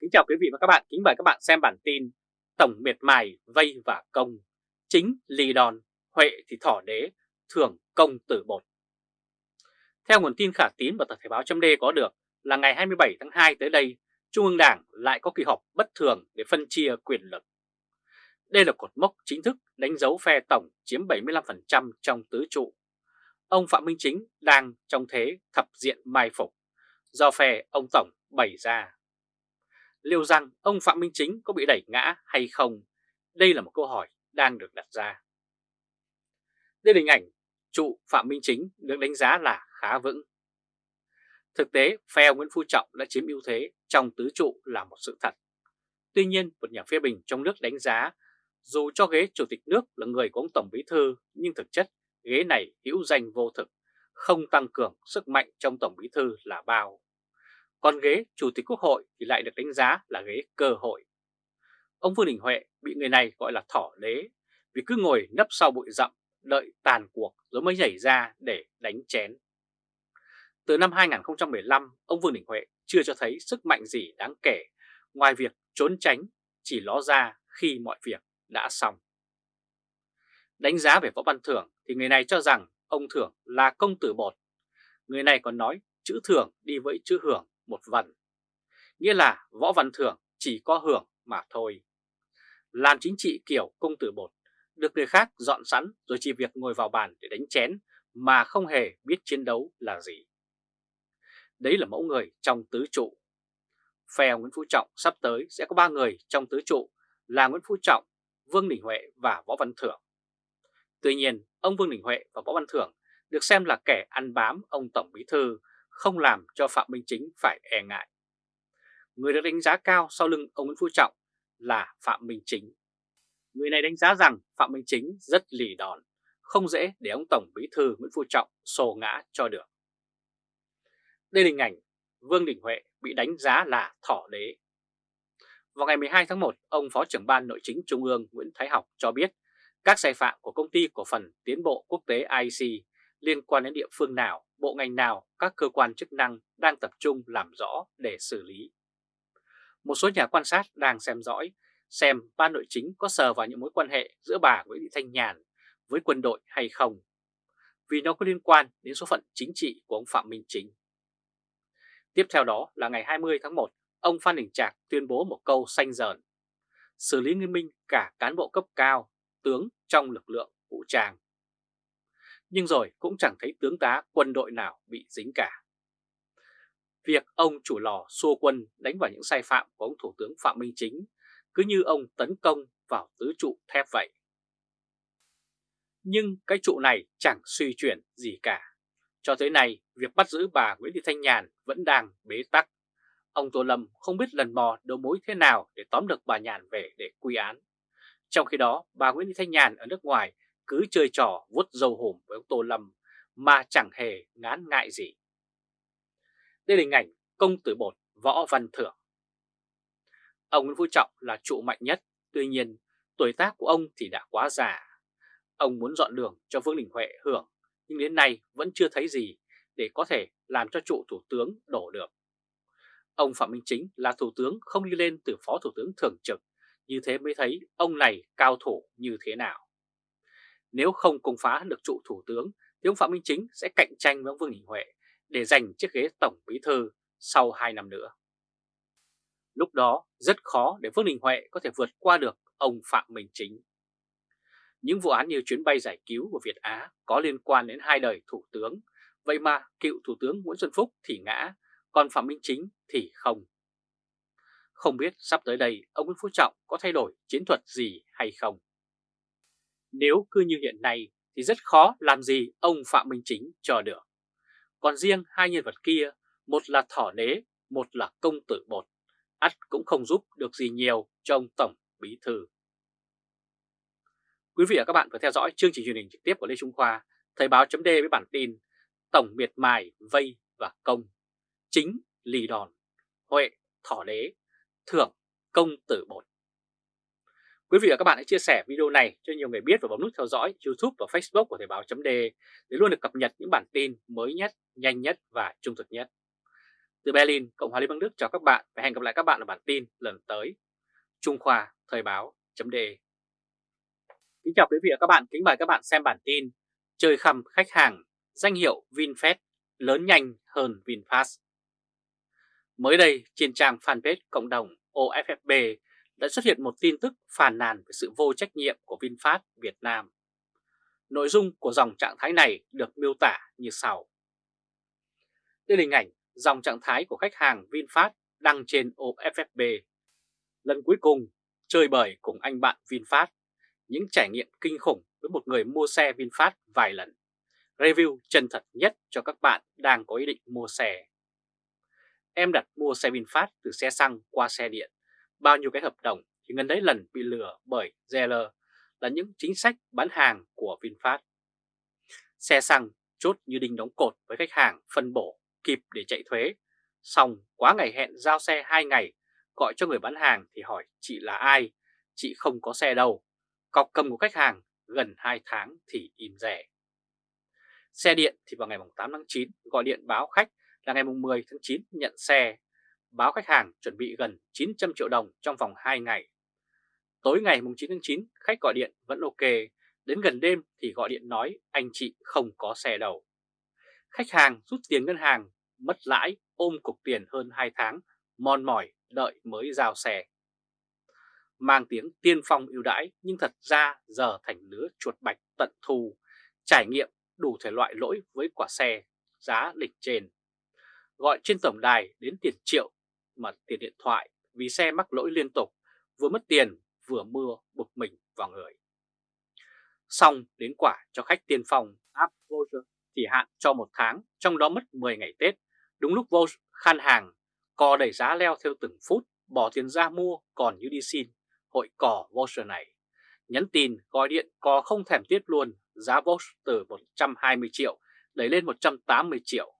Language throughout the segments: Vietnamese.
Kính chào quý vị và các bạn, kính mời các bạn xem bản tin Tổng miệt mài vây và công, chính lì đòn, huệ thì thỏ đế, thưởng công tử bột. Theo nguồn tin khả tín và tờ Thể báo chấm có được là ngày 27 tháng 2 tới đây, Trung ương Đảng lại có kỳ họp bất thường để phân chia quyền lực. Đây là cột mốc chính thức đánh dấu phe tổng chiếm 75% trong tứ trụ. Ông Phạm Minh Chính đang trong thế thập diện mai phục, do phe ông Tổng bày ra liệu rằng ông Phạm Minh Chính có bị đẩy ngã hay không? Đây là một câu hỏi đang được đặt ra. Đây là hình ảnh trụ Phạm Minh Chính được đánh giá là khá vững. Thực tế, phe Nguyễn Phú Trọng đã chiếm ưu thế trong tứ trụ là một sự thật. Tuy nhiên, một nhà phê bình trong nước đánh giá dù cho ghế chủ tịch nước là người của ông Tổng Bí Thư nhưng thực chất ghế này hữu danh vô thực, không tăng cường sức mạnh trong Tổng Bí Thư là bao. Còn ghế Chủ tịch Quốc hội thì lại được đánh giá là ghế cơ hội. Ông Vương Đình Huệ bị người này gọi là thỏ đế vì cứ ngồi nấp sau bụi rậm đợi tàn cuộc rồi mới nhảy ra để đánh chén. Từ năm 2015, ông Vương Đình Huệ chưa cho thấy sức mạnh gì đáng kể ngoài việc trốn tránh chỉ ló ra khi mọi việc đã xong. Đánh giá về Võ Văn Thưởng thì người này cho rằng ông Thưởng là công tử bột. Người này còn nói chữ Thưởng đi với chữ Hưởng một vần. Nghĩa là Võ Văn Thưởng chỉ có hưởng mà thôi. Làm chính trị kiểu công tử bột, được người khác dọn sẵn rồi chỉ việc ngồi vào bàn để đánh chén mà không hề biết chiến đấu là gì. Đấy là mẫu người trong tứ trụ. Phe Nguyễn Phú Trọng sắp tới sẽ có ba người trong tứ trụ là Nguyễn Phú Trọng, Vương Đình Huệ và Võ Văn Thưởng. Tuy nhiên, ông Vương Đình Huệ và Võ Văn Thưởng được xem là kẻ ăn bám ông Tổng Bí Thư không làm cho Phạm Minh Chính phải e ngại. Người được đánh giá cao sau lưng ông Nguyễn Phú Trọng là Phạm Minh Chính. Người này đánh giá rằng Phạm Minh Chính rất lì đòn, không dễ để ông Tổng Bí Thư Nguyễn Phú Trọng sổ ngã cho được. Đây là hình ảnh Vương Đình Huệ bị đánh giá là thỏ đế. Vào ngày 12 tháng 1, ông Phó trưởng ban Nội chính Trung ương Nguyễn Thái Học cho biết các sai phạm của công ty cổ phần tiến bộ quốc tế IC liên quan đến địa phương nào, bộ ngành nào, các cơ quan chức năng đang tập trung làm rõ để xử lý. Một số nhà quan sát đang xem dõi xem ban nội chính có sờ vào những mối quan hệ giữa bà Nguyễn Thị Thanh Nhàn với quân đội hay không, vì nó có liên quan đến số phận chính trị của ông Phạm Minh Chính. Tiếp theo đó là ngày 20 tháng 1, ông Phan Đình Trạc tuyên bố một câu xanh dờn, xử lý nghiêm minh cả cán bộ cấp cao, tướng trong lực lượng vũ trang nhưng rồi cũng chẳng thấy tướng tá quân đội nào bị dính cả. Việc ông chủ lò xua quân đánh vào những sai phạm của ông Thủ tướng Phạm Minh Chính cứ như ông tấn công vào tứ trụ thép vậy. Nhưng cái trụ này chẳng suy chuyển gì cả. Cho tới nay, việc bắt giữ bà Nguyễn Thị Thanh Nhàn vẫn đang bế tắc. Ông Tô Lâm không biết lần mò đầu mối thế nào để tóm được bà Nhàn về để quy án. Trong khi đó, bà Nguyễn Thị Thanh Nhàn ở nước ngoài cứ chơi trò vuốt dâu hùm với ông Tô Lâm mà chẳng hề ngán ngại gì. Đây là hình ảnh công tử bột Võ Văn Thưởng. Ông Nguyễn Phú Trọng là trụ mạnh nhất, tuy nhiên tuổi tác của ông thì đã quá già. Ông muốn dọn đường cho Vương Đình Huệ hưởng, nhưng đến nay vẫn chưa thấy gì để có thể làm cho trụ thủ tướng đổ được. Ông Phạm Minh Chính là thủ tướng không đi lên từ phó thủ tướng thường trực, như thế mới thấy ông này cao thủ như thế nào. Nếu không công phá được trụ thủ tướng thì ông Phạm Minh Chính sẽ cạnh tranh với ông Vương Đình Huệ để giành chiếc ghế tổng bí thư sau 2 năm nữa. Lúc đó rất khó để Vương Đình Huệ có thể vượt qua được ông Phạm Minh Chính. Những vụ án như chuyến bay giải cứu của Việt Á có liên quan đến hai đời thủ tướng, vậy mà cựu thủ tướng Nguyễn Xuân Phúc thì ngã, còn Phạm Minh Chính thì không. Không biết sắp tới đây ông Nguyễn Phú Trọng có thay đổi chiến thuật gì hay không? Nếu cứ như hiện nay thì rất khó làm gì ông Phạm Minh Chính cho được. Còn riêng hai nhân vật kia, một là thỏ nế, một là công tử bột, ắt cũng không giúp được gì nhiều cho ông Tổng Bí Thư. Quý vị và các bạn vừa theo dõi chương trình truyền hình trực tiếp của Lê Trung Khoa, Thời báo chấm với bản tin Tổng miệt mài, vây và công, chính lì đòn, huệ, thỏ đế, thưởng, công tử bột. Quý vị và các bạn hãy chia sẻ video này cho nhiều người biết và bấm nút theo dõi YouTube và Facebook của Thời báo chấm để luôn được cập nhật những bản tin mới nhất, nhanh nhất và trung thực nhất. Từ Berlin, Cộng hòa Liên bang Đức chào các bạn và hẹn gặp lại các bạn ở bản tin lần tới. Trung Khoa Thời báo chấm Kính chào quý vị và các bạn, kính mời các bạn xem bản tin Chơi khăm khách hàng, danh hiệu VinFast lớn nhanh hơn VinFast. Mới đây, trên trang fanpage cộng đồng OFFB đã xuất hiện một tin tức phàn nàn về sự vô trách nhiệm của VinFast Việt Nam. Nội dung của dòng trạng thái này được miêu tả như sau. Đây là hình ảnh dòng trạng thái của khách hàng VinFast đăng trên OFFB. Lần cuối cùng, chơi bời cùng anh bạn VinFast, những trải nghiệm kinh khủng với một người mua xe VinFast vài lần. Review chân thật nhất cho các bạn đang có ý định mua xe. Em đặt mua xe VinFast từ xe xăng qua xe điện. Bao nhiêu cái hợp đồng thì ngân đấy lần bị lừa bởi Zeller là những chính sách bán hàng của VinFast. Xe xăng chốt như đinh đóng cột với khách hàng phân bổ kịp để chạy thuế. Xong quá ngày hẹn giao xe 2 ngày, gọi cho người bán hàng thì hỏi chị là ai, chị không có xe đâu. Cọc cầm của khách hàng gần 2 tháng thì im rẻ. Xe điện thì vào ngày 8 tháng 9 gọi điện báo khách là ngày 10 tháng 9 nhận xe, báo khách hàng chuẩn bị gần 900 triệu đồng trong vòng 2 ngày. Tối ngày 9 tháng 9 khách gọi điện vẫn ok, đến gần đêm thì gọi điện nói anh chị không có xe đầu Khách hàng rút tiền ngân hàng, mất lãi, ôm cục tiền hơn 2 tháng, mòn mỏi đợi mới giao xe. Mang tiếng tiên phong ưu đãi nhưng thật ra giờ thành lứa chuột bạch tận thù trải nghiệm đủ thể loại lỗi với quả xe, giá lịch trên. Gọi trên tổng đài đến tiền triệu mà tiền điện thoại vì xe mắc lỗi liên tục, vừa mất tiền vừa mưa bực mình vào người. Xong đến quả cho khách tiên phong áp voucher thì hạn cho một tháng, trong đó mất 10 ngày Tết. Đúng lúc vô khan hàng, cò đẩy giá leo theo từng phút, bỏ tiền ra mua còn như đi xin, hội cò voucher này. Nhắn tin, gọi điện, cò không thèm tiết luôn, giá voucher từ 120 triệu đẩy lên 180 triệu.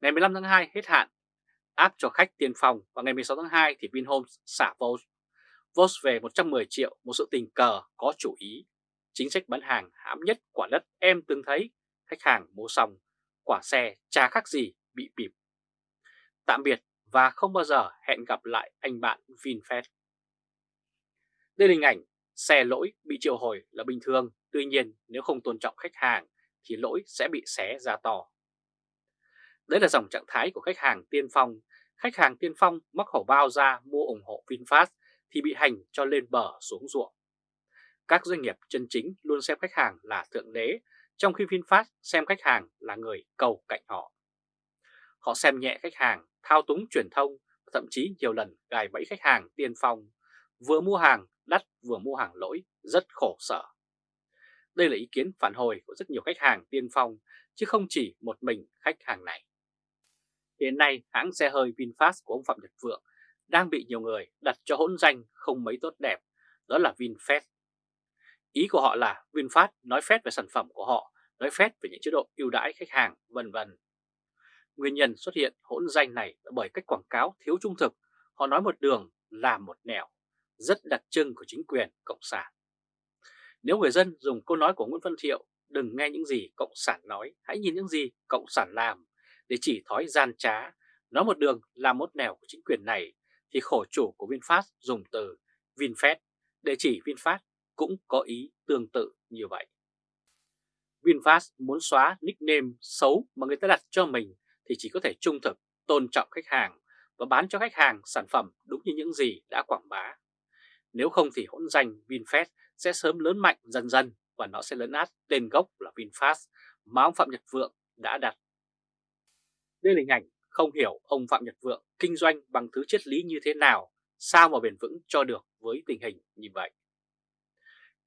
Ngày 15 tháng 2 hết hạn, áp cho khách tiền phòng và ngày 16 tháng 2 thì Vinhomes xả Vos. Vos về 110 triệu, một sự tình cờ có chủ ý. Chính sách bán hàng hãm nhất quả đất em từng thấy khách hàng mua xong, quả xe chả khác gì bị bịp. Tạm biệt và không bao giờ hẹn gặp lại anh bạn VinFast. Đây là hình ảnh xe lỗi bị triệu hồi là bình thường, tuy nhiên nếu không tôn trọng khách hàng thì lỗi sẽ bị xé ra to. Đấy là dòng trạng thái của khách hàng tiên phong. Khách hàng tiên phong mắc hổ bao ra mua ủng hộ VinFast thì bị hành cho lên bờ xuống ruộng. Các doanh nghiệp chân chính luôn xem khách hàng là thượng đế trong khi VinFast xem khách hàng là người cầu cạnh họ. Họ xem nhẹ khách hàng, thao túng truyền thông, thậm chí nhiều lần gài bẫy khách hàng tiên phong, vừa mua hàng đắt vừa mua hàng lỗi, rất khổ sở. Đây là ý kiến phản hồi của rất nhiều khách hàng tiên phong, chứ không chỉ một mình khách hàng này. Hiện nay, hãng xe hơi VinFast của ông Phạm Nhật Vượng đang bị nhiều người đặt cho hỗn danh không mấy tốt đẹp, đó là VinFast Ý của họ là VinFast nói phét về sản phẩm của họ, nói phét về những chế độ ưu đãi khách hàng, vân vân. Nguyên nhân xuất hiện hỗn danh này là bởi cách quảng cáo thiếu trung thực, họ nói một đường làm một nẻo, rất đặc trưng của chính quyền Cộng sản. Nếu người dân dùng câu nói của Nguyễn Văn Thiệu, đừng nghe những gì Cộng sản nói, hãy nhìn những gì Cộng sản làm, để chỉ thói gian trá, nói một đường làm một nẻo của chính quyền này, thì khổ chủ của VinFast dùng từ VinFast để chỉ VinFast cũng có ý tương tự như vậy. VinFast muốn xóa nickname xấu mà người ta đặt cho mình thì chỉ có thể trung thực, tôn trọng khách hàng và bán cho khách hàng sản phẩm đúng như những gì đã quảng bá. Nếu không thì hỗn danh VinFast sẽ sớm lớn mạnh dần dần và nó sẽ lấn át tên gốc là VinFast mà ông Phạm Nhật Vượng đã đặt. Đây là hình ảnh không hiểu ông Phạm Nhật Vượng kinh doanh bằng thứ triết lý như thế nào, sao mà bền vững cho được với tình hình như vậy.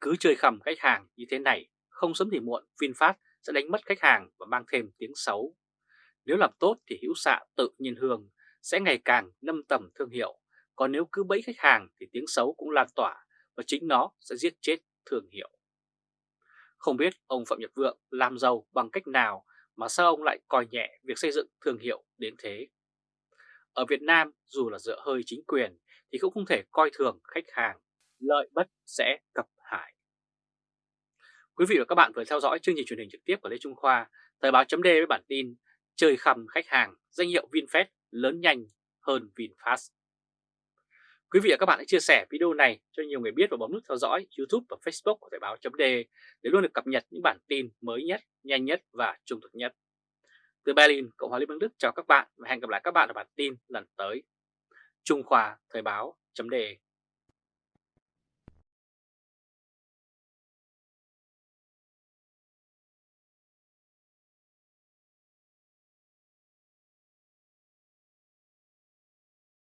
Cứ chơi khầm khách hàng như thế này, không sớm thì muộn VinFast sẽ đánh mất khách hàng và mang thêm tiếng xấu. Nếu làm tốt thì hữu xạ tự nhiên hương sẽ ngày càng nâng tầm thương hiệu, còn nếu cứ bẫy khách hàng thì tiếng xấu cũng lan tỏa và chính nó sẽ giết chết thương hiệu. Không biết ông Phạm Nhật Vượng làm giàu bằng cách nào mà sao ông lại coi nhẹ việc xây dựng thương hiệu đến thế? Ở Việt Nam dù là dựa hơi chính quyền thì cũng không thể coi thường khách hàng, lợi bất sẽ cập hại. Quý vị và các bạn vừa theo dõi chương trình truyền hình trực tiếp của Lê Trung Khoa, Thời báo chấm với bản tin Chơi khầm khách hàng, danh hiệu VinFast lớn nhanh hơn VinFast. Quý vị và các bạn hãy chia sẻ video này cho nhiều người biết và bấm nút theo dõi YouTube và Facebook của Thời báo chấm để luôn được cập nhật những bản tin mới nhất, nhanh nhất và trung thực nhất. Từ Berlin, Cộng hòa Liên bang Đức chào các bạn và hẹn gặp lại các bạn ở bản tin lần tới. Trung Khoa Thời báo .de